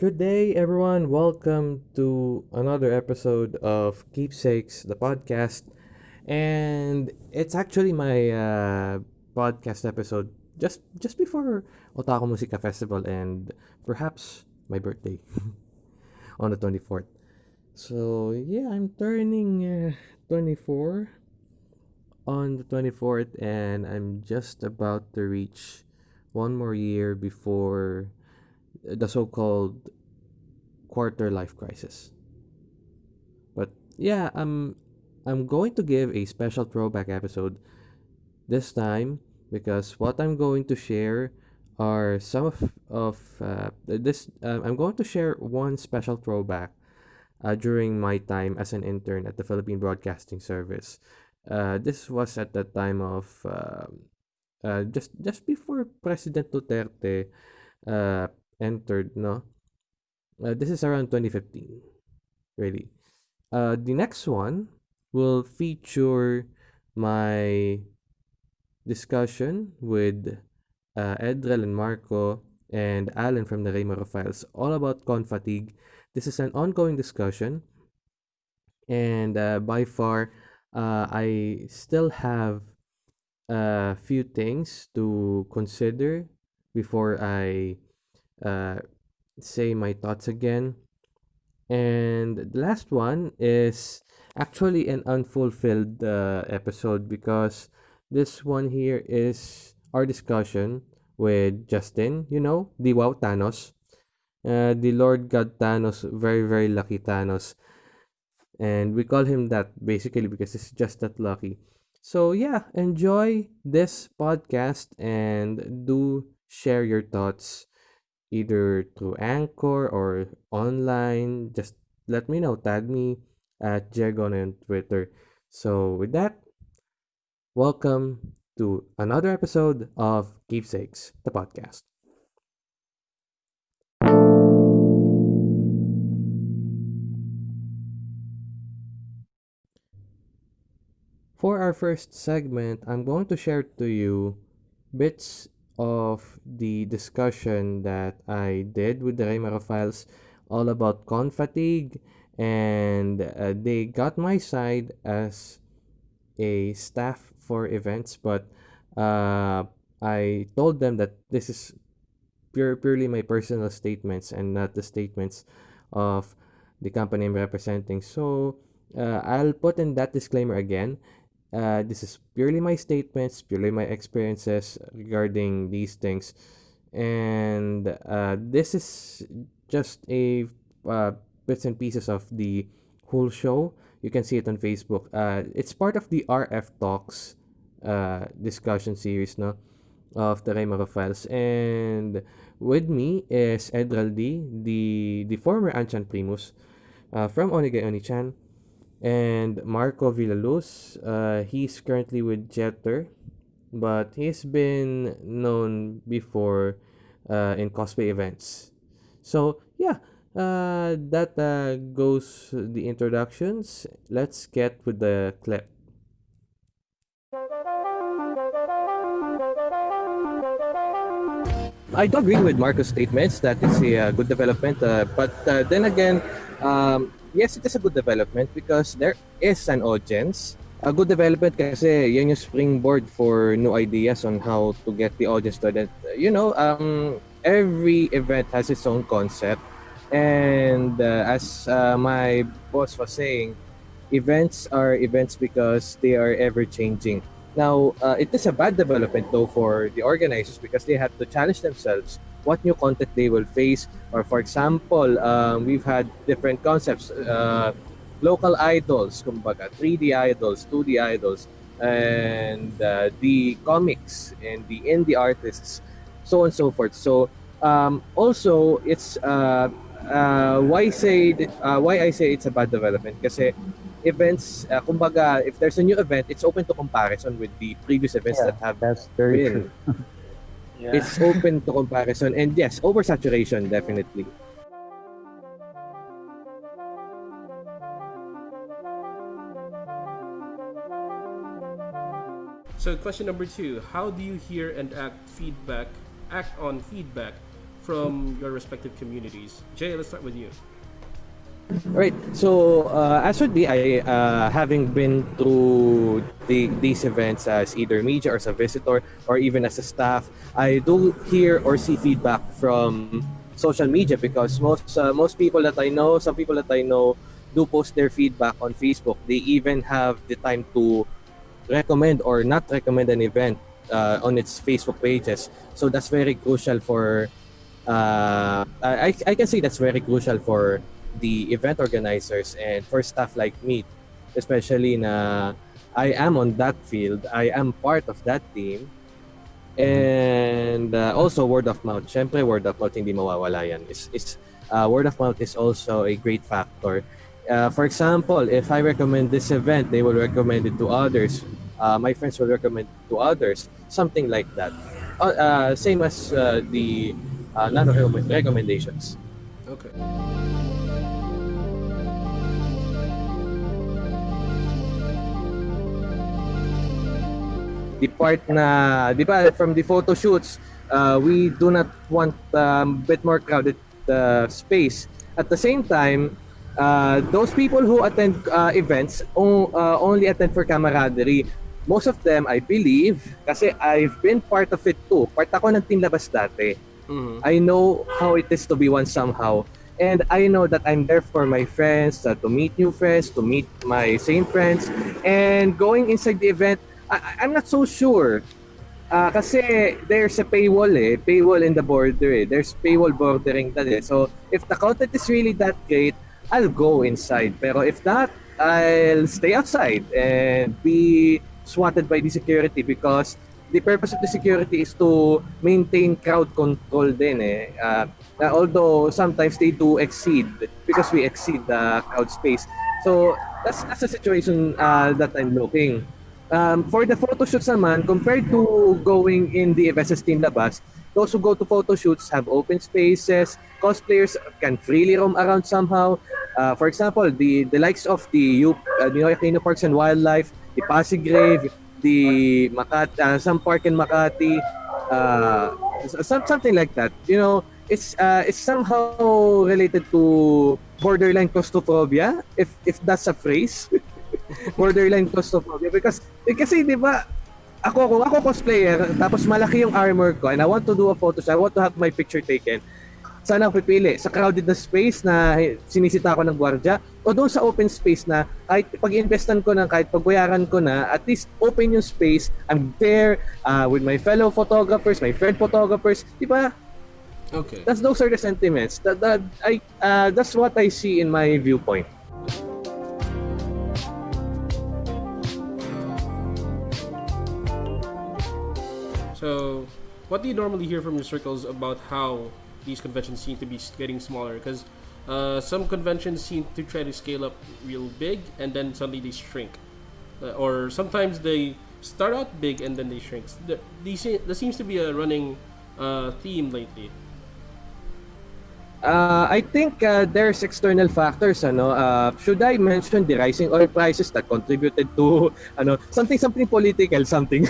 Good day, everyone. Welcome to another episode of Keepsakes, the podcast. And it's actually my uh, podcast episode just just before Otaku Musica Festival and perhaps my birthday on the 24th. So, yeah, I'm turning uh, 24 on the 24th and I'm just about to reach one more year before the so-called quarter life crisis. But yeah, I'm I'm going to give a special throwback episode this time because what I'm going to share are some of of uh, this. Uh, I'm going to share one special throwback uh, during my time as an intern at the Philippine Broadcasting Service. Uh, this was at the time of uh, uh, just just before President Duterte uh, entered, no? Uh, this is around 2015, really. Uh, the next one will feature my discussion with uh, Edrel and Marco and Alan from the Raymaro Files all about con fatigue. This is an ongoing discussion, and uh, by far, uh, I still have a few things to consider before I uh, say my thoughts again. And the last one is actually an unfulfilled uh, episode because this one here is our discussion with Justin, you know, the Wow Thanos. Uh, the Lord God Thanos, very, very lucky Thanos. And we call him that basically because he's just that lucky. So, yeah, enjoy this podcast and do share your thoughts either through Anchor or online. Just let me know. Tag me at Jegon on Twitter. So, with that, welcome to another episode of Keepsakes, the podcast. For our first segment, I'm going to share to you bits of the discussion that I did with the Raymaro Files all about con fatigue and uh, they got my side as a staff for events but uh, I told them that this is pure purely my personal statements and not the statements of the company I'm representing. So uh, I'll put in that disclaimer again uh, this is purely my statements, purely my experiences regarding these things. And uh, this is just a uh, bits and pieces of the whole show. You can see it on Facebook. Uh, it's part of the RF Talks uh, discussion series no, of the Raymaro Files. And with me is Edral D, the, the former Anchan Primus uh, from Onigay Onichan and Marco Villaluz. Uh, he's currently with Jeter, but he's been known before uh, in cosplay events. So yeah, uh, that uh, goes the introductions. Let's get with the clip. I do agree with Marco's statements that it's a uh, good development, uh, but uh, then again, um, yes, it is a good development because there is an audience. A good development kasi yan yung springboard for new ideas on how to get the audience to that. You know, um, every event has its own concept. And uh, as uh, my boss was saying, events are events because they are ever changing. Now, uh, it is a bad development though for the organizers because they have to challenge themselves what new content they will face. Or for example, um, we've had different concepts, uh, local idols, kumbaga, 3D idols, 2D idols, and uh, the comics and the indie artists, so on and so forth. So um, also, it's uh, uh, why say uh, why I say it's a bad development kasi events, uh, kumbaga, if there's a new event, it's open to comparison with the previous events Yeah, that have that's very been. true. Yeah. It's open to comparison and yes, oversaturation definitely. So question number two: How do you hear and act feedback, act on feedback from your respective communities? Jay, let's start with you. Right. So uh, as would be, I uh, having been through the, these events as either media or as a visitor or even as a staff, I do hear or see feedback from social media because most uh, most people that I know, some people that I know, do post their feedback on Facebook. They even have the time to recommend or not recommend an event uh, on its Facebook pages. So that's very crucial for. Uh, I I can say that's very crucial for the event organizers and for staff like me, especially na I am on that field, I am part of that team. And uh, also word of mouth. Syempre word of mouth hindi mawawala yan. Is is uh, word of mouth is also a great factor. Uh, for example, if I recommend this event, they will recommend it to others. Uh, my friends will recommend to others. Something like that. Uh, uh, same as the non-recommendations. Okay. The part na, di ba, from the photo shoots, uh, we do not want a um, bit more crowded uh, space. At the same time, uh, those people who attend uh, events o- uh, only attend for camaraderie. Most of them, I believe, kasi I've been part of it too. Part ako ng Team Labas dati. Mhm. I know how it is to be one somehow. And I know that I'm there for my friends, uh, to meet new friends, to meet my same friends. And going inside the event, I, I'm not so sure. Ah, kasi there's a paywall eh. Paywall in the border eh. There's paywall bordering that eh. So, if the content is really that great, I'll go inside. Pero if not, I'll stay outside and be swatted by the security because the purpose of the security is to maintain crowd control din eh. Uh, although sometimes they do exceed because we exceed the crowd space. So, that's, that's the situation uh, that I'm looking. Um, for the photo shoots naman, compared to going in the events Team Labas, those who go to photo shoots have open spaces, cosplayers can freely roam around somehow. Uh, for example, the the likes of the U, uh, Ninoy Aquino Parks and Wildlife, the Pasig Grave, the Makati, uh, some park in Makati, uh, some, something like that. You know, it's uh, it's somehow related to borderline claustrophobia, if if that's a phrase. borderline claustrophobia. Because eh, kasi 'di ba ako kung ako cosplayer tapos malaki yung armor ko and I want to do a photo I want to have my picture taken sana ako pipili. Sa crowded na space na sinisita ko ng gwardiya o doon sa open space na kahit pag-investan ko na kahit pagbayaran ko na at least open yung space I'm there uh, with my fellow photographers my friend photographers di ba? Okay. that's those are the sentiments. That, that I uh, that's what I see in my viewpoint So, what do you normally hear from your circles about how these conventions seem to be getting smaller? Because uh, some conventions seem to try to scale up real big and then suddenly they shrink, uh, or sometimes they start out big and then they shrink. There, there seems to be a running uh, theme lately. Uh, I think uh, there's external factors ano uh, should I mention the rising oil prices that contributed to ano something something political something.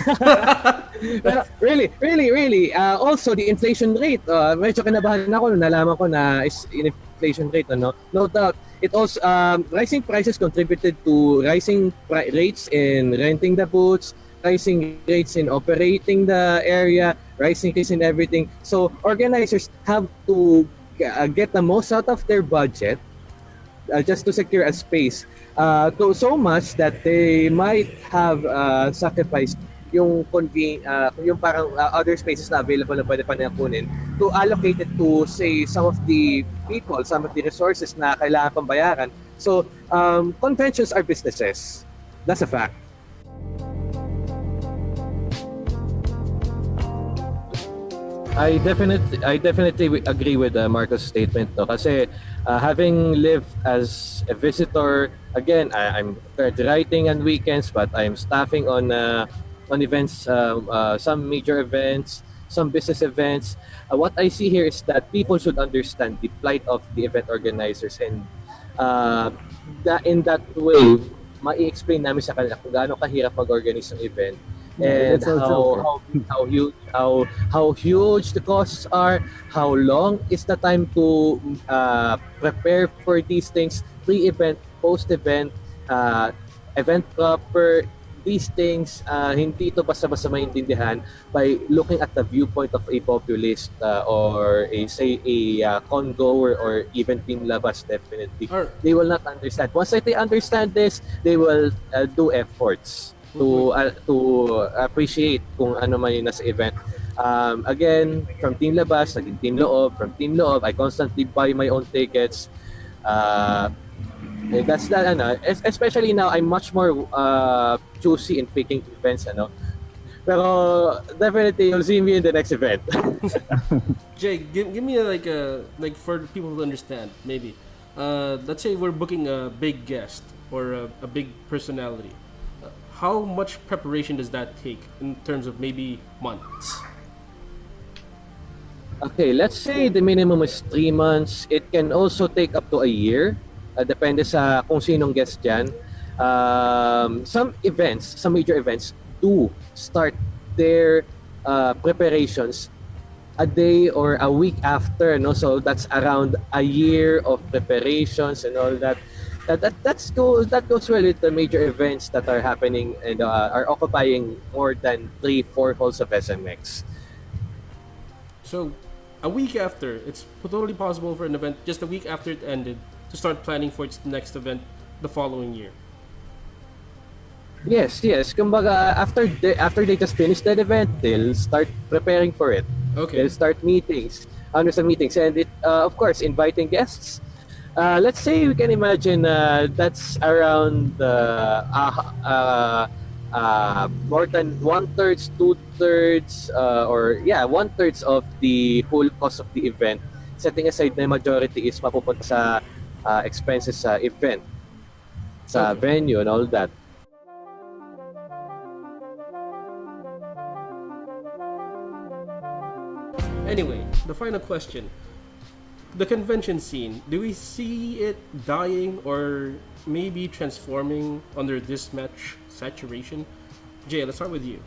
Pero really really really uh, also the inflation rate uh, medyo kinabahan ako nalaman ko na is inflation rate ano. No doubt it also um, rising prices contributed to rising pri- rates in renting the booths rising rates in operating the area rising rates in everything. So organizers have to uh, get the most out of their budget uh, just to secure a space uh, to so much that they might have uh, sacrificed yung conven uh, yung parang uh, other spaces na available na pwede pa nila kunin to allocate it to say some of the people, some of the resources na kailangan pang bayaran. So, um, conventions are businesses. That's a fact. I definitely I definitely agree with uh, Marco's statement no? Kasi uh, having lived as a visitor again I, I'm writing on weekends but I'm staffing on uh, on events uh, uh, some major events some business events. Uh, what I see here is that people should understand the plight of the event organizers and uh, that in that way mai-explain namin sa kanila kung gaano kahirap mag-organize ng event and how, how how huge how how huge the costs are, how long is the time to uh, prepare for these things, pre-event, post-event, uh, event proper, these things, uh, hindi ito basta-basta maintindihan by looking at the viewpoint of a populist uh, or a say a uh, con-goer or even team labas definitely. Or They will not understand. Once they understand this, they will uh, do efforts to uh, to appreciate kung ano man yung nasa event. Um, again, from Team Labas, naging Team Loob. From Team Loob, I constantly buy my own tickets. Uh, eh, that's that, ano, especially now, I'm much more uh, choosy in picking events, ano. Pero definitely, you'll see me in the next event. Jay, give, give me a, like a like for people to understand maybe. Uh, let's say we're booking a big guest or a, a big personality. How much preparation does that take in terms of maybe months? Okay, let's say the minimum is three months. It can also take up to a year. Uh, depende sa kung sinong guest dyan. Um, some events, some major events do start their uh, preparations a day or a week after. No? So that's around a year of preparations and all that. That, that that's goes that goes well with the major events that are happening and uh, are occupying more than three four halls of SMX. So, a week after, it's totally possible for an event just a week after it ended to start planning for its next event the following year. Yes, yes. Kumbaga, after they, after they just finish that event, they'll start preparing for it. Okay. They'll start meetings, under some meetings, and it, uh, of course, inviting guests. Uh, let's say we can imagine uh, that's around uh, uh, uh, uh, more than one thirds, two thirds, uh, or yeah, one thirds of the whole cost of the event. Setting aside na majority is mapupunta sa uh, expenses sa event, sa Okay. venue and all that. Anyway, the final question. The convention scene, do we see it dying or maybe transforming under this much saturation? Jay, let's start with you.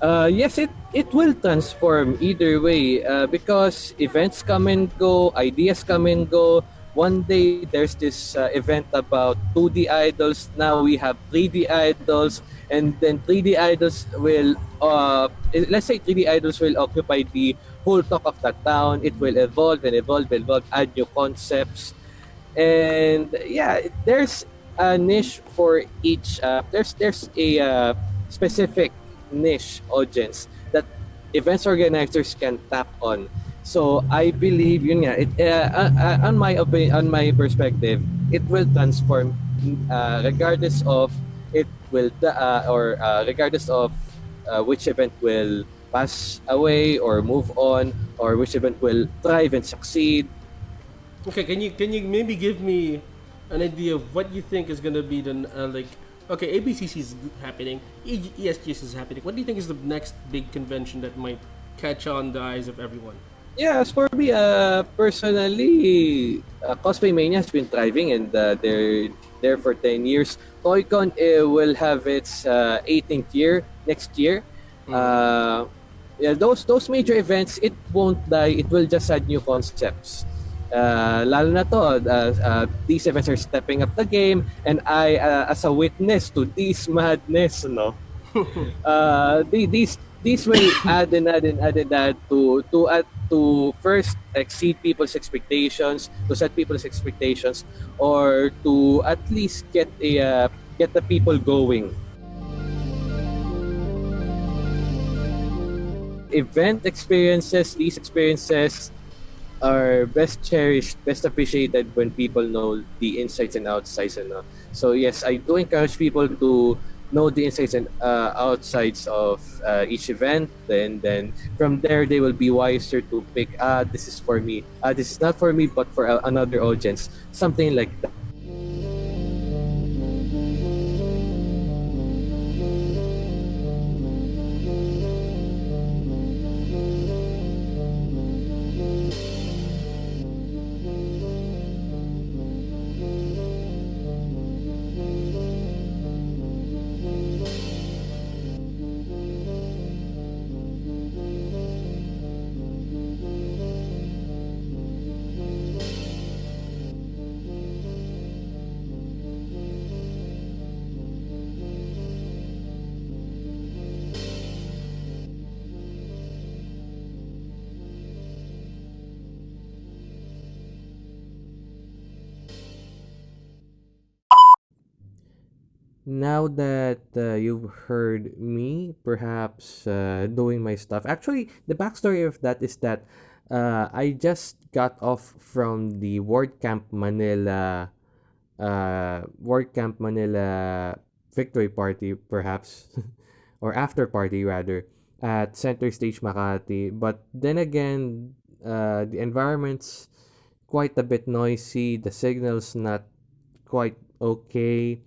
Uh, yes, it, it will transform either way uh, because events come and go, ideas come and go. One day there's this uh, event about 2D idols. Now we have 3D idols, and then 3D idols will, uh, let's say 3D idols will occupy the whole talk of that town. It will evolve and evolve and evolve, add new concepts, and yeah, there's a niche for each. Uh, there's there's a uh, specific niche audience that events organizers can tap on. So I believe yun nga, it, uh, uh, uh, on my opinion, on my perspective, it will transform uh, regardless of it will uh, or regardless of which event will pass away or move on or which event will thrive and succeed. Okay, can you can you maybe give me an idea of what you think is gonna be the uh, like? Okay, ABCC is happening, E- ESGS is happening. What do you think is the next big convention that might catch on the eyes of everyone? Yeah, as for me, uh, personally, uh, Cosplay Mania has been thriving and uh, they're there for 10 years. ToyCon uh, will have its uh, 18th year next year. Uh, yeah, those those major events, it won't die. It will just add new concepts. Uh, lalo na to, uh, uh, these events are stepping up the game and I, uh, as a witness to this madness, no? uh, the- these these will add and add and add and add to to add to first exceed people's expectations, to set people's expectations, or to at least get a uh, get the people going. Event experiences, these experiences are best cherished, best appreciated when people know the insights and outsides. And, uh, so yes, I do encourage people to know the insights and uh, outsides of uh, each event. Then then from there they will be wiser to pick. Ah, this is for me. Ah, this is not for me, but for another audience. Something like that. Now that uh, you've heard me perhaps uh, doing my stuff actually the backstory of that is that uh, i just got off from the wordcamp manila uh, wordcamp manila victory party perhaps or after party rather at center stage makati. But then again uh, the environment's quite a bit noisy the signal's not quite okay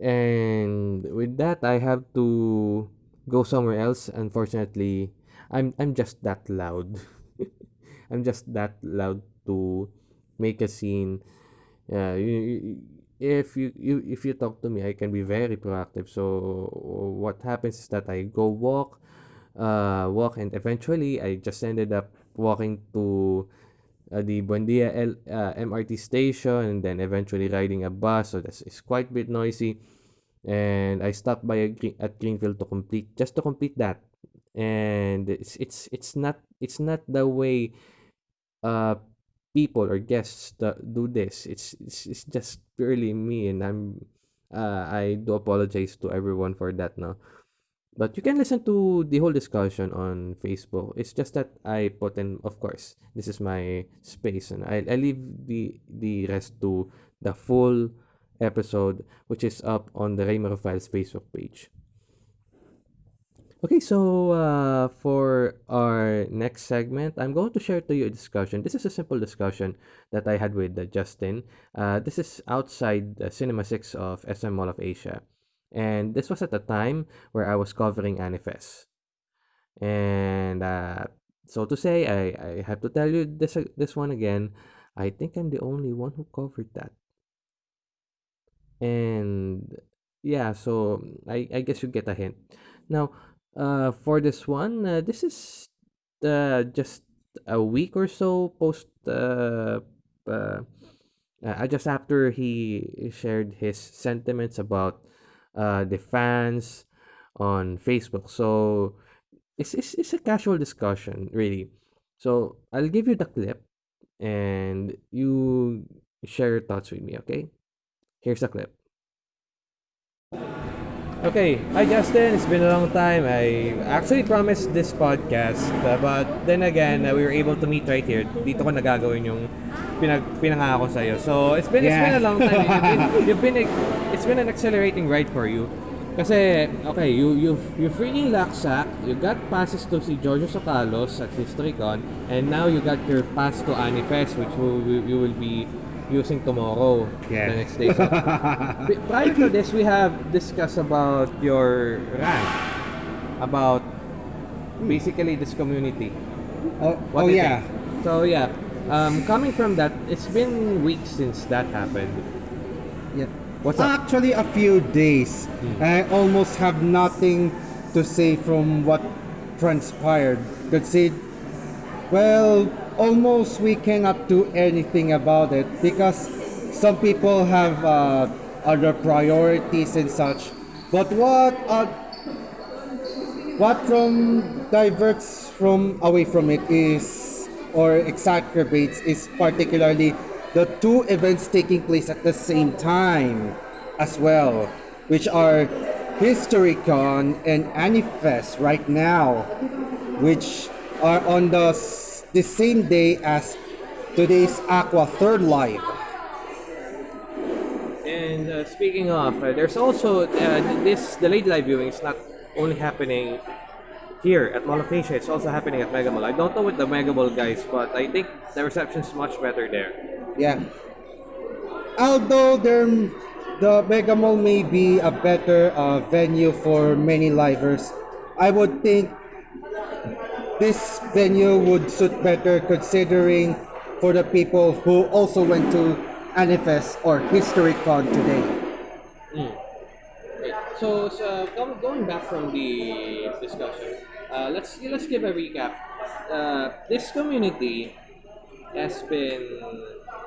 and with that I have to go somewhere else. Unfortunately I'm I'm just that loud. I'm just that loud to make a scene. Uh, you, you- if you, you if you talk to me I can be very proactive. So what happens is that I go walk uh walk and eventually I just ended up walking to uh, the Buendia L, uh, MRT station and then eventually riding a bus. So that's it's quite a bit noisy. And I stopped by green, at Greenfield to complete just to complete that. And it's it's it's not it's not the way uh people or guests do this. It's it's, it's just purely me and I'm uh, I do apologize to everyone for that now but you can listen to the whole discussion on Facebook. It's just that I put in, of course, this is my space, and I, I leave the the rest to the full episode, which is up on the Raymaro Files Facebook page. Okay, so uh, for our next segment, I'm going to share to you a discussion. This is a simple discussion that I had with uh, Justin. Uh, this is outside the Cinema 6 of SM Mall of Asia. And this was at the time where I was covering Anifest. And uh, so to say, I, I have to tell you this, this one again. I think I'm the only one who covered that. And yeah, so I, I guess you get a hint. Now, uh, for this one, uh, this is uh, just a week or so post uh, uh, uh, just after he shared his sentiments about uh, the fans on Facebook. So it's, it's, it's a casual discussion, really. So I'll give you the clip and you share your thoughts with me, okay? Here's the clip. Okay, hi Justin. It's been a long time. I actually promised this podcast, uh, but then again, uh, we were able to meet right here. Dito ko nagagawin yung pinag pinangako sa iyo. So, it's been it's been a Yeah. long time. You've been, you've been it's been an accelerating ride for you. Kasi, okay, you you you freaking laksak, you got passes to si Giorgio Socalos at HistoryCon, and now you got your pass to Anifest, which will, you will be using tomorrow, Yeah. the next day. So, prior to this, we have discussed about your rant about basically this community. Oh, What oh yeah. think? So yeah, um, coming from that, it's been weeks since that happened. yeah. What's up? Actually, a few days. I almost have nothing to say from what transpired. Could say, well, almost we cannot do anything about it because some people have uh, other priorities and such. But what uh, what from diverts from away from it is or exacerbates is particularly the two events taking place at the same time as well which are HistoryCon and Anifest right now which are on the the same day as today's Aqours Third Live And uh, speaking of, uh, there's also uh, this the late live viewing is not only happening here at Mall of Asia. It's also happening at Mega Mall. I don't know with the Mega Mall guys, but I think the reception is much better there. Yeah. Although there, the Mega Mall may be a better uh, venue for many livers, I would think this venue would suit better considering for the people who also went to Anifest or HistoryCon today. Right. So, so go- going back from the discussion, uh, let's let's give a recap. Uh, this community has been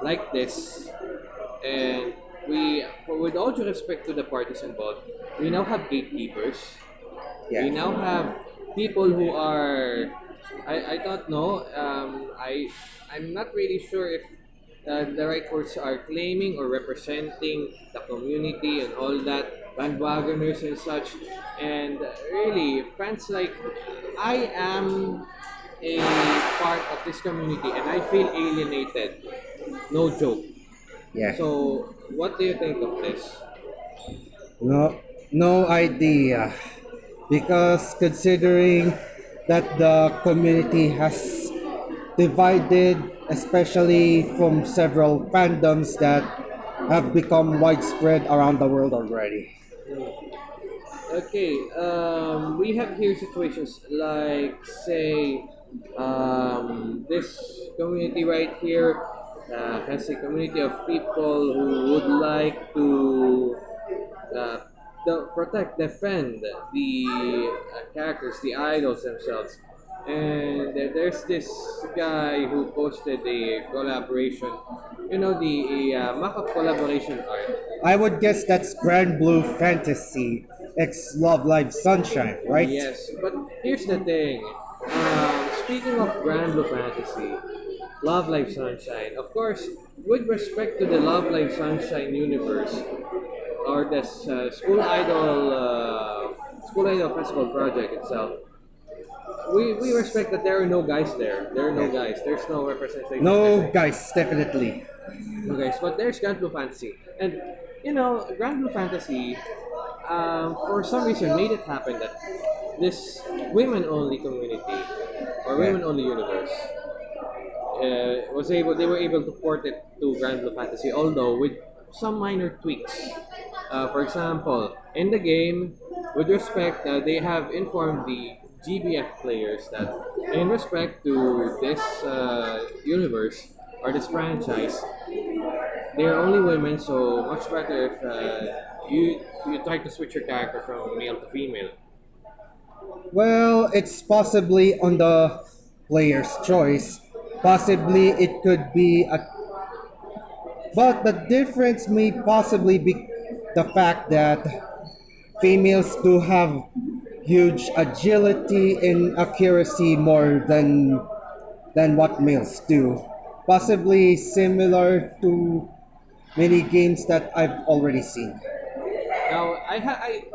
like this, and we, with all due respect to the parties involved, we now have gatekeepers. We now have people who are, I, I don't know. Um, I I'm not really sure if uh, the right words are claiming or representing the community and all that bandwagoners and such and really fans like i am a part of this community and i feel alienated no joke Yeah. so what do you think of this No, no idea. Because considering that the community has divided, especially from several fandoms that have become widespread around the world already. Okay, um, we have here situations like, say, um, this community right here uh, has a community of people who would like to uh, the, protect, defend the uh, characters, the idols themselves. And uh, there's this guy who posted a collaboration, you know, the uh, mock-up collaboration art. I would guess that's Granblue Fantasy X Love Live Sunshine, right? Yes, but here's the thing. Um, speaking of Granblue Fantasy, Love Live Sunshine, of course, with respect to the Love Live Sunshine universe, or this uh, School Idol uh, School Idol Festival project itself, we, we respect that there are no guys there. There are no guys. There's no representation. No, guys, definitely. No guys, but there's Granblue Fantasy, and you know, Granblue Fantasy, um, for some reason, made it happen that this women-only community or women-only universe uh, was able. They were able to port it to Granblue Fantasy, although with some minor tweaks. Uh, for example, in the game, with respect, uh, they have informed the GBF players that in respect to this uh, universe or this franchise, they are only women, so much better if uh, you you try to switch your character from male to female. Well, it's possibly on the player's choice. Possibly it could be a. But the difference may possibly be the fact that females do have huge agility and accuracy more than than what males do. Possibly similar to many games that I've already seen. Now, I ha- I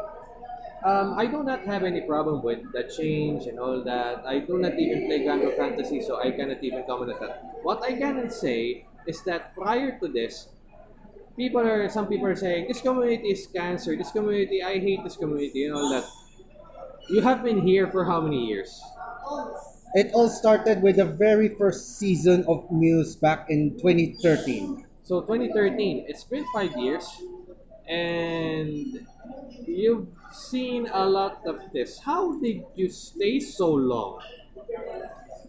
um, I do not have any problem with the change and all that. I do not even play Grand Fantasy, so I cannot even comment on that. What I can say is that prior to this, people are some people are saying this community is cancer. This community, I hate this community, and all that. You have been here for how many years? It all started with the very first season of Muse back in 2013. So 2013, it's been five years, and you've seen a lot of this. How did you stay so long?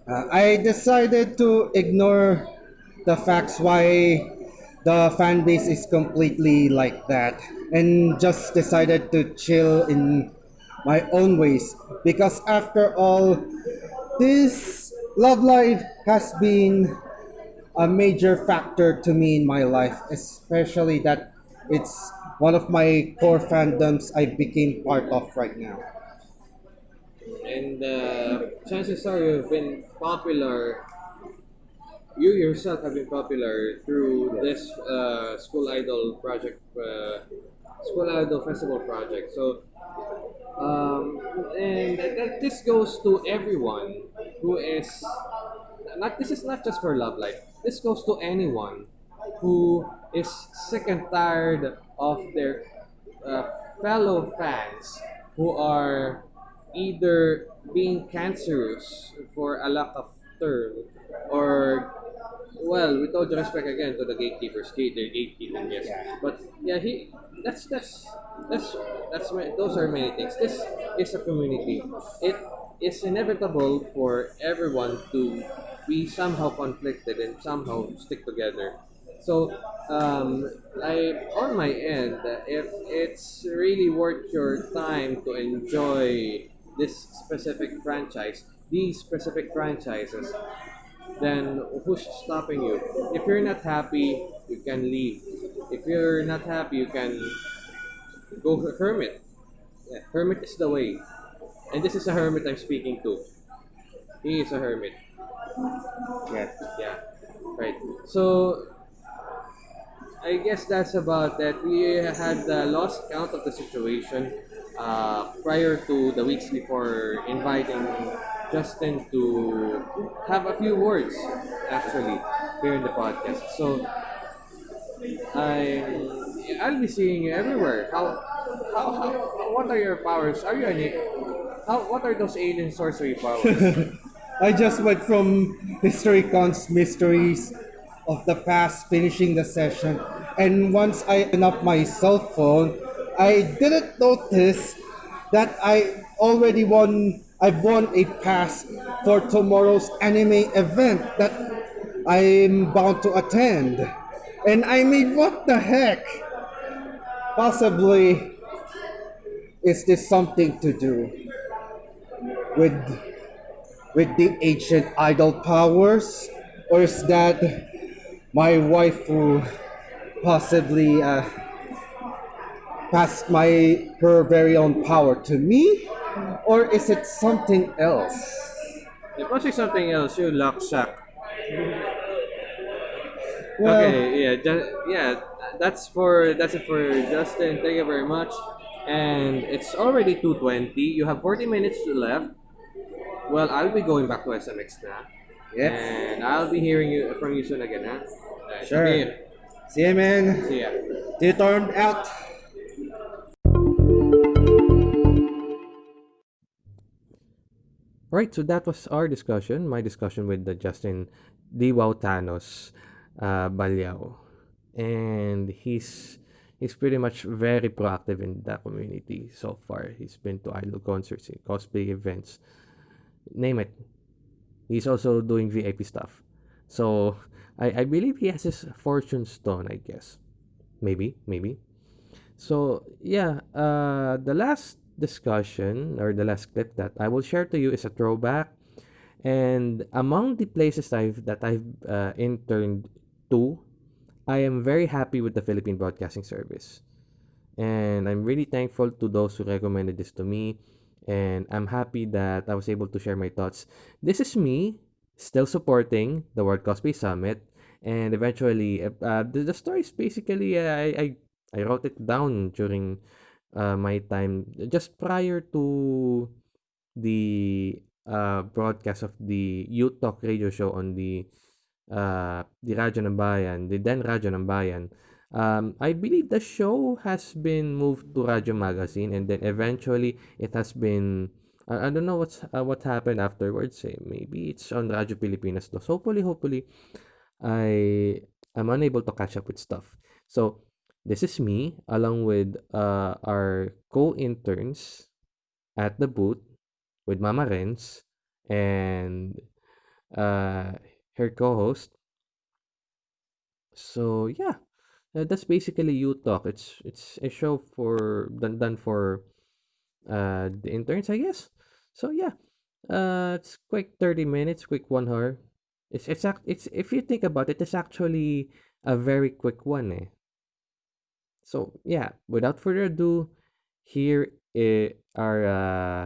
Uh, I decided to ignore the facts why the fan base is completely like that and just decided to chill in my own ways because after all this Love Live has been a major factor to me in my life especially that it's one of my core fandoms I became part of right now And uh, chances are you've been popular. You yourself have been popular through this uh, school idol project, uh, school idol festival project. So, um, and this goes to everyone who is not. This is not just for Love Live. This goes to anyone who is sick and tired of their uh, fellow fans who are either being cancerous for a lack of term or well with all due respect again to the gatekeepers gate they're gatekeeping yes but yeah he that's that's that's that's ma- those are many things. This is a community. It is inevitable for everyone to be somehow conflicted and somehow stick together. So, um, I on my end, if it's really worth your time to enjoy this specific franchise, these specific franchises, then who's stopping you? If you're not happy, you can leave. If you're not happy, you can go hermit. Yeah, hermit is the way. And this is a hermit I'm speaking to. He is a hermit. yeah Yeah, right. So I guess that's about that. We had uh, lost count of the situation uh, prior to the weeks before inviting Justin to have a few words actually here in the podcast. So I I'll be seeing you everywhere. How how, how what are your powers? Are you any how what are those alien sorcery powers? I just went from HistoryCon's mysteries of the past, finishing the session, and once I opened up my cell phone, I didn't notice that I already won. I've won a pass for tomorrow's anime event that I'm bound to attend, and I mean, what the heck? Possibly, is this something to do with with the ancient idol powers, or is that my wife who possibly uh, passed my her very own power to me, or is it something else? it must be something else. You luck sack. Well, okay, yeah, yeah. That's for that's it for Justin. Thank you very much. And it's already two twenty. You have forty minutes left. Well, I'll be going back to SMX now. Yes. And I'll be hearing you from you soon again, huh? Alright, Sure. See you. See ya, man. See ya. You turned out. Right, so that was our discussion, my discussion with the Justin Diwaw Thanos uh, Balyao. And he's he's pretty much very proactive in the community so far. He's been to idol concerts, cosplay events, name it. He's also doing VIP stuff. So I, I believe he has his fortune stone, I guess. Maybe, maybe. So yeah, uh, the last discussion or the last clip that I will share to you is a throwback, and among the places I've that I've uh, interned to, I am very happy with the Philippine Broadcasting Service, and I'm really thankful to those who recommended this to me, and I'm happy that I was able to share my thoughts. This is me still supporting the World Cosplay Summit, and eventually, uh, the, the story is basically uh, I, I I wrote it down during uh, my time just prior to the uh, broadcast of the Youth Talk radio show on the uh, the Radyo ng Bayan, the then Radyo ng Bayan. Um, I believe the show has been moved to Radyo Magazine and then eventually it has been I, I don't know what's uh, what happened afterwards. Eh. Maybe it's on Radyo Pilipinas. So hopefully, hopefully, I am unable to catch up with stuff. So this is me along with uh, our co-interns at the booth with Mama Renz and uh, her co-host. So yeah, uh, that's basically Youth Talk. It's it's a show for done done for uh the interns, I guess. So yeah, uh, it's quick thirty minutes, quick one hour. It's it's it's if you think about it, it's actually a very quick one, eh. So yeah, without further ado, here are uh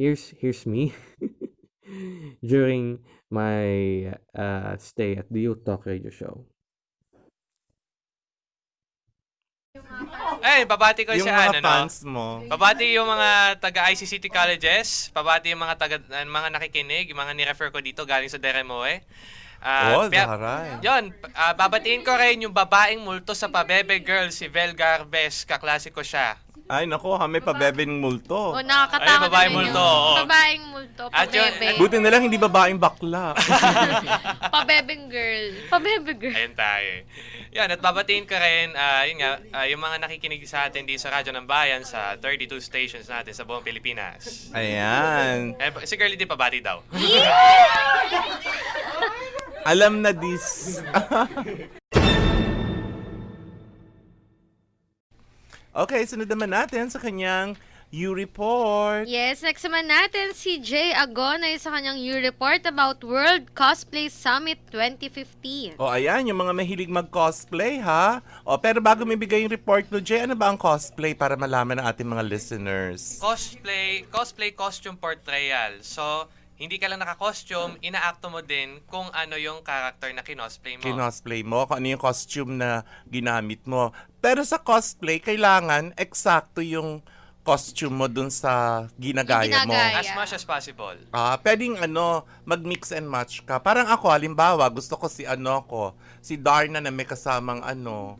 here's here's me during my uh stay at the Youth Talk Radio Show. Eh, babati ko yung si mga ano, no? fans mo. Babati yung mga taga ICCT colleges, babati yung mga taga mga nakikinig, yung mga ni-refer ko dito galing sa Deremoe. Ah, oh, daharay. Yon, ah, babatiin ko rin yung babaeng multo sa Pabebe Girl, si Vel Garbes, kaklase ko siya. Ay, nako, ha, may pabebeng multo. O, nakakatawa Ay, babaeng multo, yun. Babaeng multo, yun- pabebe. Buti na lang hindi babaeng bakla. Pabebeng girl. Pabebe girl. Ayun tayo. Yan, at babatiin ko rin, ah, yun nga, ah, yung mga nakikinig sa atin di sa Radyo ng Bayan sa 32 stations natin sa buong Pilipinas. Ayan. Eh, si Girlie di pabati daw. Alam na this. okay, sunod naman natin sa kanyang U-Report. Yes, next naman natin si Jay Agonay sa kanyang new report about World Cosplay Summit 2015. O ayan, yung mga mahilig mag-cosplay ha. O pero bago may bigay yung report no, Jay, ano ba ang cosplay para malaman ng ating mga listeners? cosplay cosplay costume portrayal. So, hindi ka lang naka-costume, inaakto mo din kung ano yung character na kinosplay mo. Kinosplay mo, kung ano yung costume na ginamit mo. Pero sa cosplay, kailangan eksakto yung costume mo dun sa ginagaya mo. ginagaya. As much as possible. Ah, pwedeng ano, mag-mix and match ka. Parang ako, halimbawa, gusto ko si ano ko, si Darna na may kasamang ano,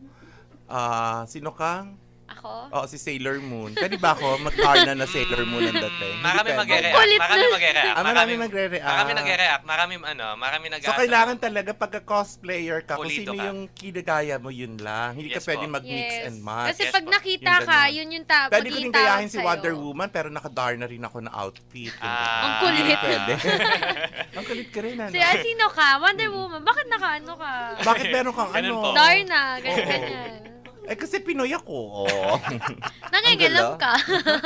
ah, sino kang? Ako? Oo, si Sailor Moon. Pwede ba ako mag-Darna na Sailor Moon ang dating? Marami pwede. magre-react. Marami na. magre-react. Ah, marami magre-react. Marami nagre-react. Marami ano, marami nag So, kailangan talaga pagka-cosplayer ka, kung Pulido sino ka. yung kinagaya mo, yun lang. Hindi ka Yes pwede po. mag-mix Yes. and match. Kasi Yes pag po. nakita Yung ka, yun yung ta- Pwede ko din pagkitawag gayahin si sa'yo. Wonder Woman, pero naka-dar na rin ako na outfit. Yung Ah. Ang kulit. Hindi pwede. Ang kulit ka rin, ano? Si, ah, sino ka? Wonder Woman. Bakit nakaano ka? Bakit meron kang Ganun ano? po. Darna, ganyan, Oo. ganyan. Eh, kasi Pinoy ako. Oh. Nangingilam ka.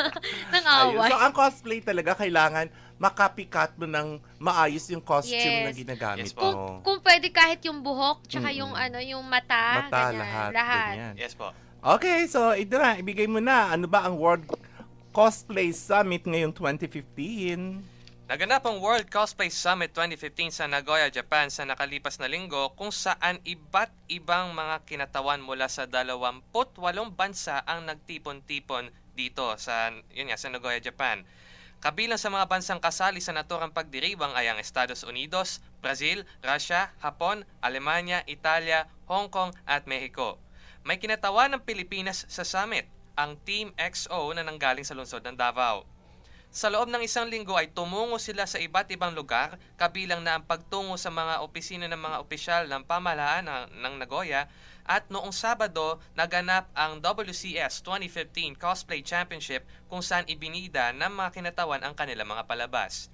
Nang away. So, ang cosplay talaga kailangan makapikat mo ng maayos yung costume na Yes. ginagamit Yes po. Kung, mo. kung pwede kahit yung buhok, tsaka Mm-mm. yung ano, yung mata, Mata, ganyan, lahat. lahat. ganyan. Yes po. Okay, so ito na, ibigay mo na. Ano ba ang World Cosplay Summit ngayong 2015? Naganap ang World Cosplay Summit 2015 sa Nagoya, Japan sa nakalipas na linggo kung saan iba't ibang mga kinatawan mula sa 28 bansa ang nagtipon-tipon dito sa yun nga, sa Nagoya, Japan. Kabilang sa mga bansang kasali sa naturang pagdiriwang ay ang Estados Unidos, Brazil, Russia, Hapon, Alemanya, Italia, Hong Kong at Mexico. May kinatawan ng Pilipinas sa summit, ang Team XO na nanggaling sa lungsod ng Davao. Sa loob ng isang linggo ay tumungo sila sa iba't ibang lugar, kabilang na ang pagtungo sa mga opisina ng mga opisyal ng pamahalaan ng, ng Nagoya at noong Sabado naganap ang WCS 2015 Cosplay Championship kung saan ibinida ng mga kinatawan ang kanilang mga palabas.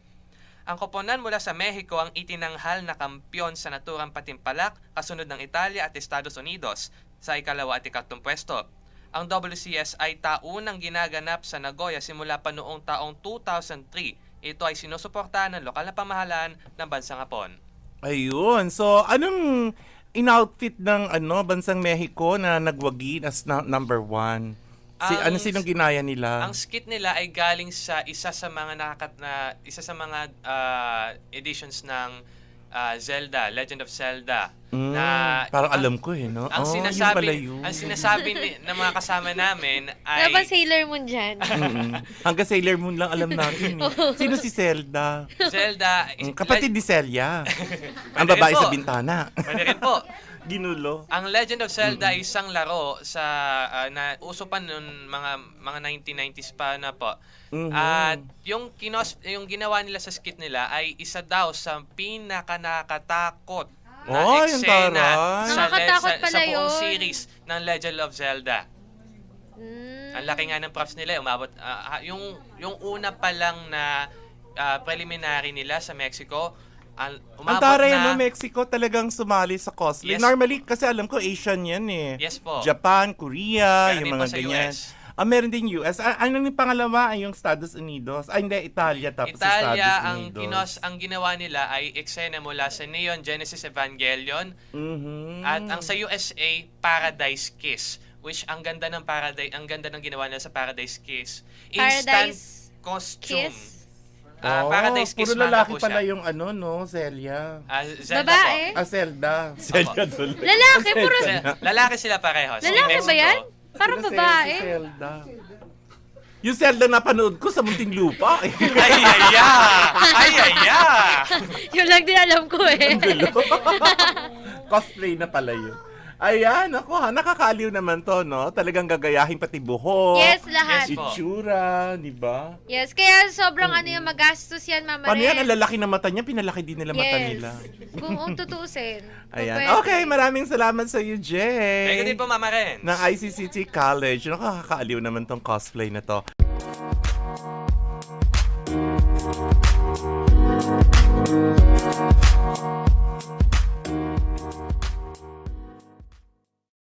Ang koponan mula sa Mexico ang itinanghal na kampyon sa naturang patimpalak kasunod ng Italia at Estados Unidos sa ikalawa at ikatlong pwesto. Ang WCS ay taunang ginaganap sa Nagoya simula pa noong taong 2003. Ito ay sinusuportahan ng lokal na pamahalaan ng bansang Hapon. Ayun. So, anong in-outfit ng ano bansang Mexico na nagwagi as na- number one? Si, Ang- ano sinong ginaya nila? Ang skit nila ay galing sa isa sa mga nakakat na isa sa mga ah, editions ng ah, Zelda, Legend of Zelda. Mm, na parang ang- alam ko eh, no? Ang Oh, yun sinasabi, pala yun. ang sinasabi ni, ng mga kasama namin ay Sailor Moon dyan? Mm-mm. Hanggang Sailor Moon lang alam natin. eh. Sino si Zelda? Zelda. Mm, Kapatid ni Celia. Ang babae po. sa bintana. Pwede rin po. Ginulo. Ang Legend of Zelda ay isang laro sa ah, na uso pa noon mga mga 1990s pa na po. Mhm. At yung kinos yung ginawa nila sa skit nila ay isa daw sa pinaka nakakatakot na Oh, eksena sa, sa, sa buong yun. series ng Legend of Zelda. Mm. Ang laki nga ng props nila, umabot ah, ah, yung yung una pa lang na ah, preliminary nila sa Mexico, ang Ang taray, na no? Mexico talagang sumali sa cosplay. Yes. Normally, kasi alam ko, Asian yan eh. Yes po. Japan, Korea, Kaya yung din mga po sa ganyan. US. Ah, meron din US. Ah, ano yung pangalawa ay yung Estados Unidos. Ay, hindi, Italia tapos Italia, Estados ang Unidos. kinos ang ginawa nila ay eksena mula sa Neon Genesis Evangelion Mhm. at ang sa USA Paradise Kiss which ang ganda ng Paradise ang ganda ng ginawa nila sa Paradise Kiss. Instant Paradise costume. Kiss? Ah, Oh, Paradise Kiss Puro manga lalaki po pala siya. yung ano, no? Celia. Ah, Zelda Babae? Ah, Zelda. Celia tuloy. Lalaki, puro... Se- lalaki sila pareho. Si Lalaki ba Mexico. yan? Parang Sila babae. Si Zelda. Yung Zelda na panood ko sa Munting Lupa. Ay, ay, ay! Ay, ay, ay! Yun lang din alam ko eh. Cosplay na pala yun. Ayan, ako ha, nakakaliw naman to, no? Talagang gagayahin pati buhok. yes, lahat. Yes, po. Itsura, di ba? Yes, kaya sobrang ano yung magastos yan, Mama Paano yan? Ang lalaki ng mata niya, pinalaki din nila mata Yes. nila. Kung um, tutuusin. kung Ayan. pwede. Okay, maraming salamat sa iyo, Jay. Thank you din po, Mama Ren. ng ICCT College. Nakakakaaliw naman tong cosplay na to. You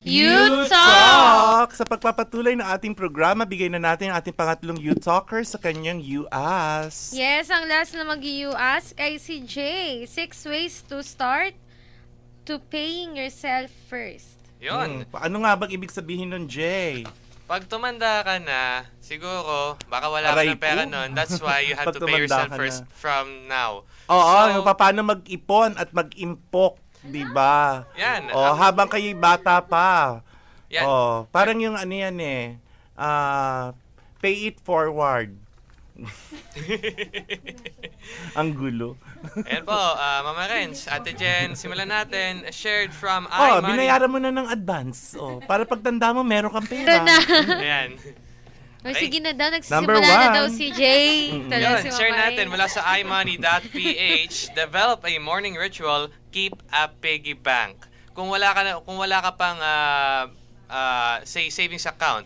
talk! Talk! Sa pagpapatuloy ng ating programa, bigay na natin ang ating pangatlong You Talker sa kanyang You Ask. Yes, ang last na mag-you ask ay si Jay. Six ways to start to paying yourself first. Yun. Hmm, Ano nga bang ibig sabihin nun, Jay? Pag tumanda ka na, siguro, baka wala ka Aray ng pera ko. nun. That's why you have to pay yourself ka first na. from now. Oo, So- yung paano mag-ipon at mag-impok, di ba? Yan. Oh, Ang- habang kayo bata pa. Yan. Oh, parang yung ano yan eh. Ah, pay it forward. Ang gulo. Ayan po, ah, Mama Renz, Ate Jen, simulan natin. Shared from Oh, iMoney. binayaran mo na ng advance. Oh, para pagtanda mo, meron kang Ito pera. na. Ayan. O, sige na daw, Number nagsisimula na one. daw si Jay. Yun, si share natin mula sa imoney.ph. Develop a morning ritual, keep a piggy bank. Kung wala ka na, kung wala ka pang ah, ah, say savings account,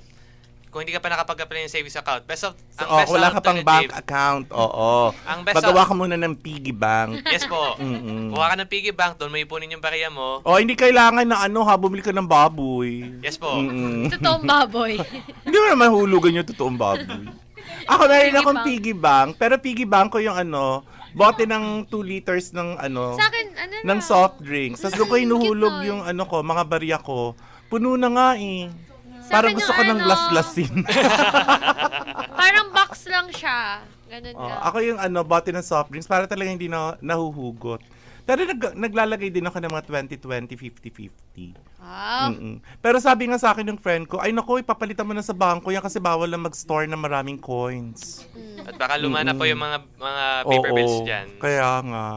kung hindi ka pa nakapag-apply ng savings account, best of, ang oh, best wala ka pang bank account. Oo. Ang best Pagawa of- ka muna ng piggy bank. Yes po. Mm-mm. Kuha ka ng piggy bank, doon mo ipunin yung bariya mo. Oh, hindi kailangan na ano ha, bumili ka ng baboy. Yes po. Mm-mm. Totoong baboy. Hindi mo naman hulugan yung totoong baboy. Ako meron akong piggy bank, pero piggy bank ko yung ano, bote ng 2 liters ng ano, Sa akin, ano na. ng soft drinks. Tapos doon ko hinuhulog Cute yung ano ko, mga barya ko. Puno na nga eh. Sa Parang akin gusto yung ko ng ano. Parang box lang siya. Ganun Oh, lang. ako yung ano, bote ng soft drinks para talaga hindi na nahuhugot. Pero nag, naglalagay din ako ng mga 20-20, 50-50. Wow. Mm-mm. Pero sabi nga sa akin ng friend ko, ay nako, ipapalitan mo na sa bangko yan kasi bawal lang mag-store ng maraming coins. At baka lumana po yung mga mga Oo, paper bills dyan. Kaya nga.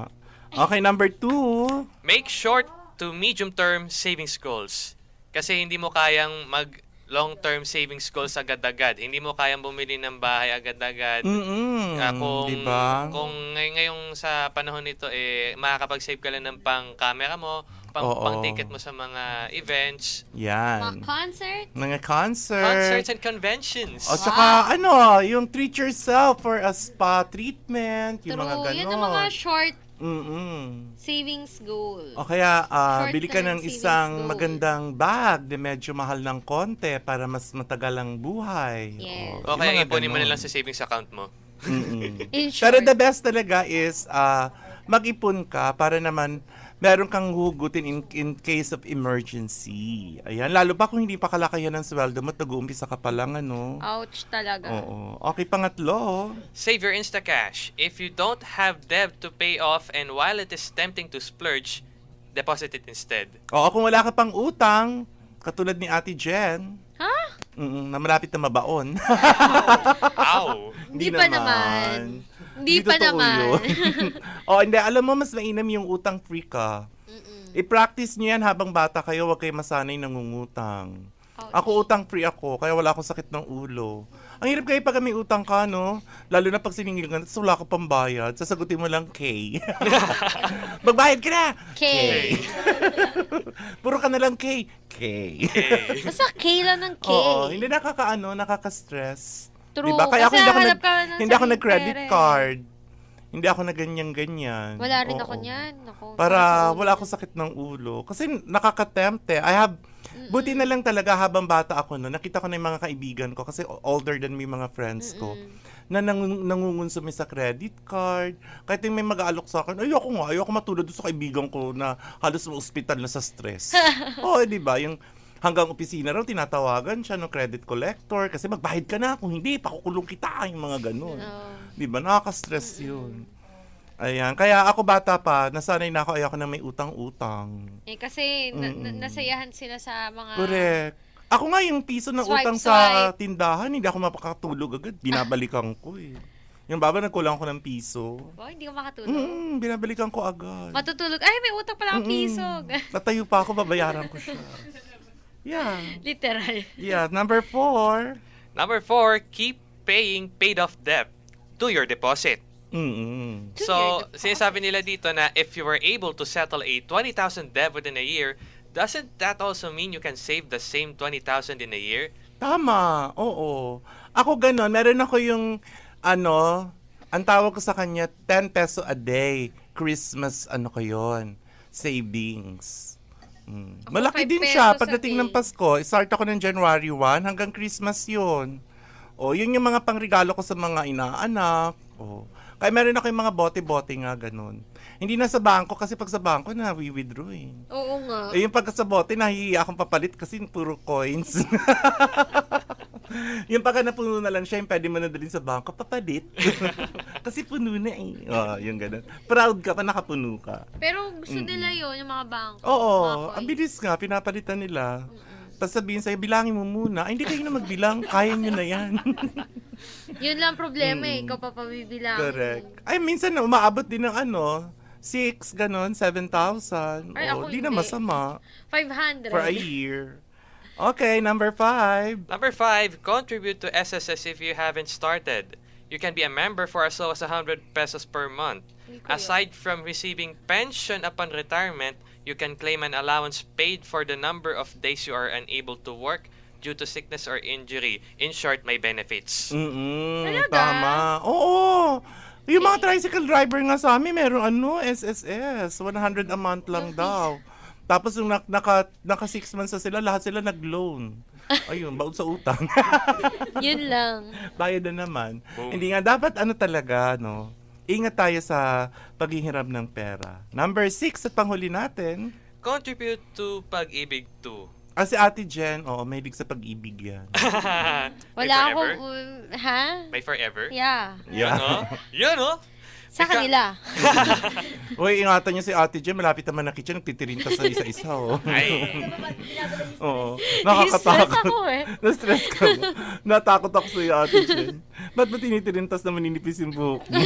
Okay, number two. Make short to medium term savings goals. Kasi hindi mo kayang mag long term savings goals agad-agad. Hindi mo kayang bumili ng bahay agad-agad. Mm-mm. Ah, kung diba? kung ngay- ngayong sa panahon nito eh makakapag-save ka lang ng pang camera mo, pang Oo. pang ticket mo sa mga events, Mga Yan. concert. Mga concert. concerts and conventions. O tsaka ano, yung treat yourself for a spa treatment, yung True. mga ganon. Yun ang mga short Mm-mm. savings goal. O kaya, Short bili ka ng isang goal. magandang bag na medyo mahal ng konti para mas matagal ang buhay. Yes. o yung kaya mga ipunin mo na lang sa savings account mo. Mm-mm. Pero the best talaga is ah, mag-ipon ka para naman meron kang hugutin in, in case of emergency. Ayan, lalo pa kung hindi pa kalakayan ng sweldo mo, nag-uumpisa ka pa lang, ano. Ouch talaga. Oo. Okay, pangatlo. Save your Instacash. If you don't have debt to pay off and while it is tempting to splurge, deposit it instead. Oo, kung wala ka pang utang, katulad ni Ate Jen, Ha? mm, na malapit na mabaon. Ow! Hindi pa naman. Hindi pa naman. oh, hindi. Alam mo, mas mainam yung utang free ka. I-practice nyo yan habang bata kayo, huwag kayo masanay nangungutang. Ouch. Ako utang free ako, kaya wala akong sakit ng ulo. Ang hirap kayo pag may utang ka, no? Lalo na pag siningil ka, tapos wala ka pang bayad, sasagutin mo lang K. Magbayad ka na! K. Puro ka na lang K. K. Basta K lang ng K. Oo, hindi nakakaano, nakaka-stress. True. Diba? Kaya ako hindi ako, nag, ka hindi ako nag-credit pera eh. card. Hindi ako na ganyan-ganyan. Wala rin Oo. ako niyan. Ako, Para wala akong sakit ng ulo. Kasi nakaka-tempt eh. I have, buti na lang talaga habang bata ako no, nakita ko na yung mga kaibigan ko kasi older than me mga friends ko na nang, nangungonsumi sa credit card. Kahit yung may mag-aalok sa akin, ayoko nga, ayoko matulad doon sa kaibigan ko na halos sa ospital na sa stress. Oo, di ba? Yung hanggang opisina raw, tinatawagan siya ng credit collector kasi magbayad ka na. Kung hindi, pakukulong kita. Yung mga ganun. Oo. Di ba? Nakaka-stress yun. Ayan. Kaya ako bata pa, nasanay na ako, ayoko na may utang-utang. Eh, kasi na- nasayahan sila sa mga... Correct. Ako nga yung piso ng Swipe, utang sa swipe. tindahan, hindi ako mapakatulog agad. Binabalikan ko eh. Yung baba, nagkulang ko ng piso. Oh, hindi ko makatulog. Mm, binabalikan ko agad. Matutulog. Ay, may utang pala Mm-mm. piso. Tatayo pa ako, babayaran ko siya. Yeah. Literal. Yeah. Number four. Number four, keep paying paid off debt to your deposit. Mm-mm. To So, deposit. sinasabi nila dito na if you were able to settle a 20,000 debt within a year, doesn't that also mean you can save the same 20,000 in a year? Tama, oo. Ako ganun, meron ako yung, ano, ang tawag ko sa kanya, 10 peso a day. Christmas, ano ko yun, savings. Mm. Ako, Malaki 5 din siya. Pagdating ng Pasko, start ako ng January 1 hanggang Christmas yun. O, yun yung mga pangregalo ko sa mga inaanak. O. Kaya meron ako yung mga bote-bote nga, ganun. Hindi na sa bangko kasi pag sa bangko na we-withdraw eh. Oo nga. Eh, yung pagka sa bote, nahihiya akong papalit kasi puro coins. yung pagka napuno na lang siya, yung pwede mo na dalhin sa bangko, papalit. Kasi puno na eh. Oh, yung ganun. Proud ka pa nakapuno ka. Pero gusto nila yun, yung mga bangko. Oo, mga ang bilis nga, pinapalitan nila. Tapos sabihin sa'yo, bilangin mo muna. Ay, hindi kayo na magbilang, kaya nyo na yan. Yun lang problema eh, ikaw pa pabibilang. Correct. Ay, minsan na umaabot din ng ano, 6, ganon, 7,000. Ay, Oo, ako di na hindi. masama 500. for a year. Okay, number 5. Number 5, contribute to SSS if you haven't started. You can be a member for as low as 100 pesos per month. Aside from receiving pension upon retirement, you can claim an allowance paid for the number of days you are unable to work due to sickness or injury. In short, may benefits. Mm-mm, Talaga? tama. Oo. Yung mga tricycle driver nga sa amin, meron ano, SSS. 100 a month lang daw. Tapos yung nak- naka, naka six months na sila, lahat sila nag-loan. Ayun, baon sa utang. Yun lang. Bayad na naman. Boom. Hindi nga, dapat ano talaga, no? Ingat tayo sa paghihiram ng pera. Number six at panghuli natin. Contribute to Pag-ibig 2. Ah, si Ate Jen, oo, mahilig sa pag-ibig yan. May Wala forever? akong, um, ha? May forever? Yeah. Yun, oh. Yun, oh. Sa Ika- kanila. Uy, ingatan niyo si Ate Jen, malapit naman na kitchen, nagtitirinta sa isa-isa, oh. Ay. Oo. Stress Nakakatakot. ako eh. Na-stress ka ba? Natakot ako sa iyo, Ate Jen. Ba't ba tinitirintas na maninipis yung buhok mo?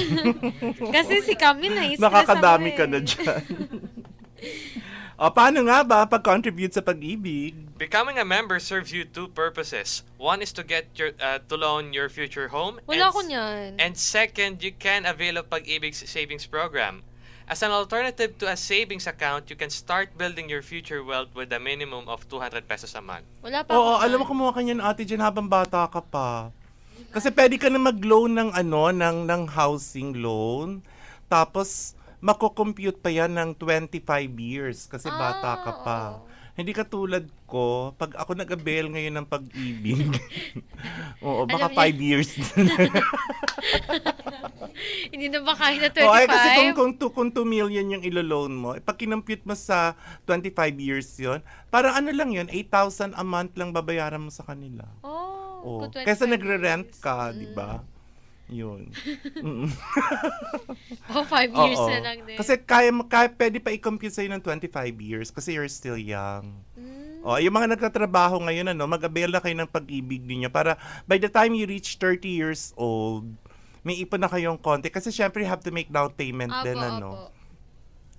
Kasi si Kami na stress Nakakadami ako ka eh. na dyan. O, paano nga ba pag-contribute sa pag-ibig? Becoming a member serves you two purposes. One is to get your uh, to loan your future home. Wala and, ko niyan. And second, you can avail of Pag-ibig's savings program. As an alternative to a savings account, you can start building your future wealth with a minimum of 200 pesos a month. Wala pa Oo, ako alam mo kumuha ka niyan, Ate Jen, habang bata ka pa. Kasi pwede ka na mag-loan ng ano, ng, ng housing loan. Tapos, mako-compute pa yan ng 25 years kasi bata ka pa. Ah, oo. Hindi ka tulad ko, pag ako nag-avail ngayon ng pag-ibig, oo, baka Alam niya- 5 years Hindi na ba kaya na 25? Oh, ay, kasi kung, kung, two, kung 2 million yung ilo-loan mo, eh, pag kinompute mo sa 25 years yon parang ano lang yun, 8,000 a month lang babayaran mo sa kanila. Oh, Oh, kung 25 kaysa nagre-rent ka, di ba? Yun. Mm. Oh, 5 years Oo. na lang din. Kasi kaya, kaya pwede pa i-compute sa'yo ng 25 years kasi you're still young. Mm. Oh, yung mga nagtatrabaho ngayon, ano, mag-avail na kayo ng pag-ibig ninyo para by the time you reach 30 years old, may ipon na kayong konti. Kasi syempre, you have to make down payment Apo, din, ano. apo.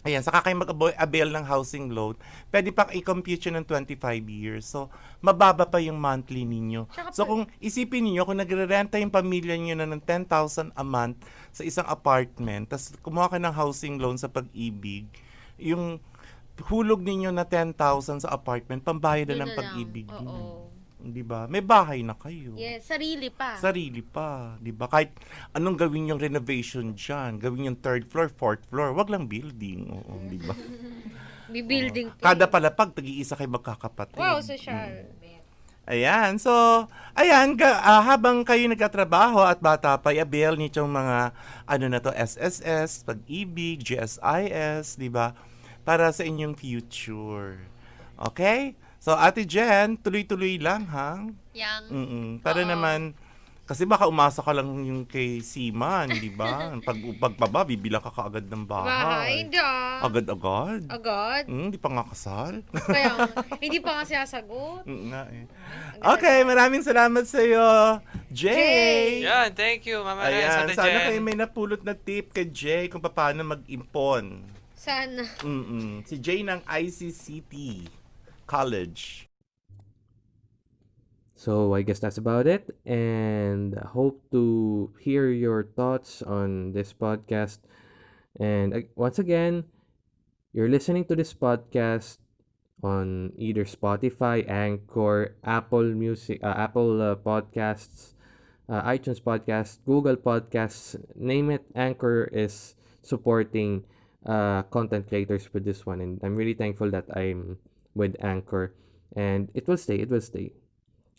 Ayan, saka kayo mag-avail ng housing loan, pwede pa i-compute ng 25 years. So, mababa pa yung monthly ninyo. So, kung isipin niyo kung nagre-renta yung pamilya niyo na ng 10,000 a month sa isang apartment, tapos kumuha ka ng housing loan sa pag-ibig, yung hulog ninyo na 10,000 sa apartment, pambayad na ng pag-ibig Oo. Di ba? May bahay na kayo. Yes, sarili pa. Sarili pa, 'di ba? Kahit anong gawin yung renovation diyan, gawin yung third floor, fourth floor, wag lang building, oo, 'di ba? Bibuilding pa. Kada palapag tag-iisa kayo magkakapatid. Wow, social. Ayan, so, ayan, ga, ah, habang kayo nagkatrabaho at bata pa, i-avail nitong mga, ano na to, SSS, Pag-ibig, GSIS, di ba? Para sa inyong future. Okay? So, Ate Jen, tuloy-tuloy lang, ha? Yang. Mm-mm. Para Oo. naman, kasi baka umasa ka lang yung kay Seaman, di ba? Pag pagpaba, bibila ka kaagad ng Bahay, bahay. hindi ah. Agad-agad. Agad. Mm, di pa nga kasal. Kaya, hindi pa nga sinasagot. Mm, nga eh. Okay, maraming salamat sa iyo, Jay. Yan, thank you, Mama Ren, Ayan, Ate sana Jen. kayo may napulot na tip kay Jay kung paano mag-impon. Sana. Mm-mm. Si Jay ng ICCT College. So I guess that's about it, and hope to hear your thoughts on this podcast. And uh, once again, you're listening to this podcast on either Spotify, Anchor, Apple Music, uh, Apple uh, Podcasts, uh, iTunes Podcasts, Google Podcasts, name it. Anchor is supporting uh, content creators with this one, and I'm really thankful that I'm with Anchor, and it will stay. It will stay.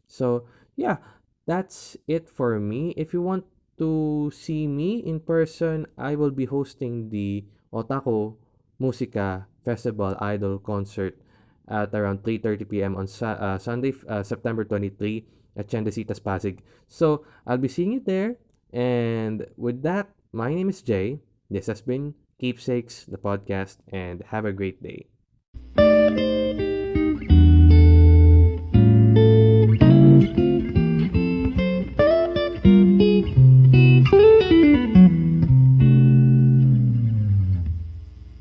So, yeah, that's it for me. If you want to see me in person, I will be hosting the Otaku Musica Festival Idol Concert at around 3:30 p.m. on uh, Sunday, uh, September 23 at Tiendesitas Pasig. So I'll be seeing you there. And with that, my name is Jay. This has been Keepsakes, the podcast, and have a great day thank you